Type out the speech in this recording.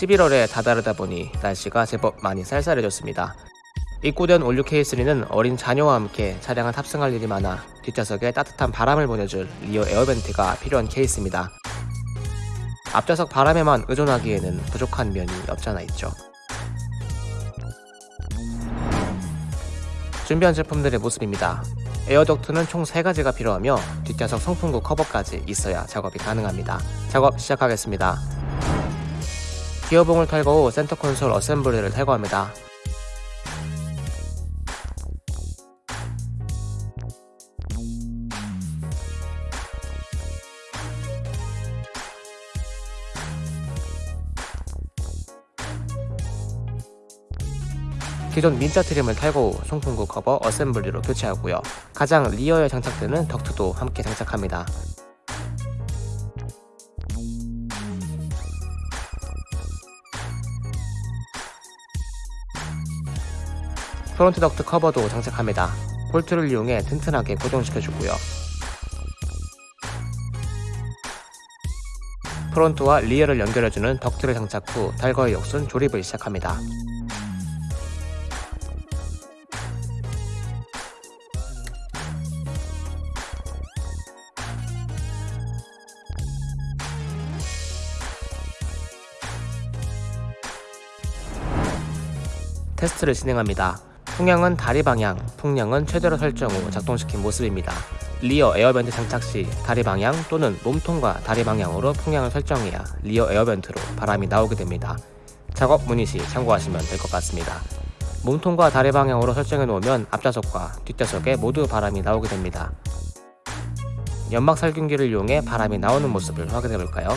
11월에 다다르다 보니 날씨가 제법 많이 쌀쌀해졌습니다. 입고된 All New K3는 어린 자녀와 함께 차량을 탑승할 일이 많아 뒷좌석에 따뜻한 바람을 보내줄 rear air vent가 필요한 케이스입니다. 앞좌석 바람에만 의존하기에는 부족한 면이 없잖아 있죠. 준비한 제품들의 모습입니다. air duct는 총 3가지가 필요하며 뒷좌석 송풍구 커버까지 있어야 작업이 가능합니다. 작업 시작하겠습니다. 기어봉을 탈거 후 센터 콘솔 assembly를 탈거합니다. 기존 민자 trim을 탈거 후 송풍구 커버 assembly로 교체하고요. 가장 rear에 장착되는 덕트도 함께 장착합니다. front 덕트 커버도 장착합니다. 볼트를 이용해 튼튼하게 고정시켜주고요. front와 rear를 연결해주는 덕트를 장착 후 탈거의 역순 조립을 시작합니다. 테스트를 진행합니다. 풍향은 다리 방향, 풍량은 최대로 설정 후 작동시킨 모습입니다. rear air vent 장착 시 다리 방향 또는 몸통과 다리 방향으로 풍향을 설정해야 rear air vent로 바람이 나오게 됩니다. 작업 문의 시 참고하시면 될 것 같습니다. 몸통과 다리 방향으로 설정해 놓으면 앞좌석과 뒷좌석에 모두 바람이 나오게 됩니다. 연막 살균기를 이용해 바람이 나오는 모습을 확인해 볼까요?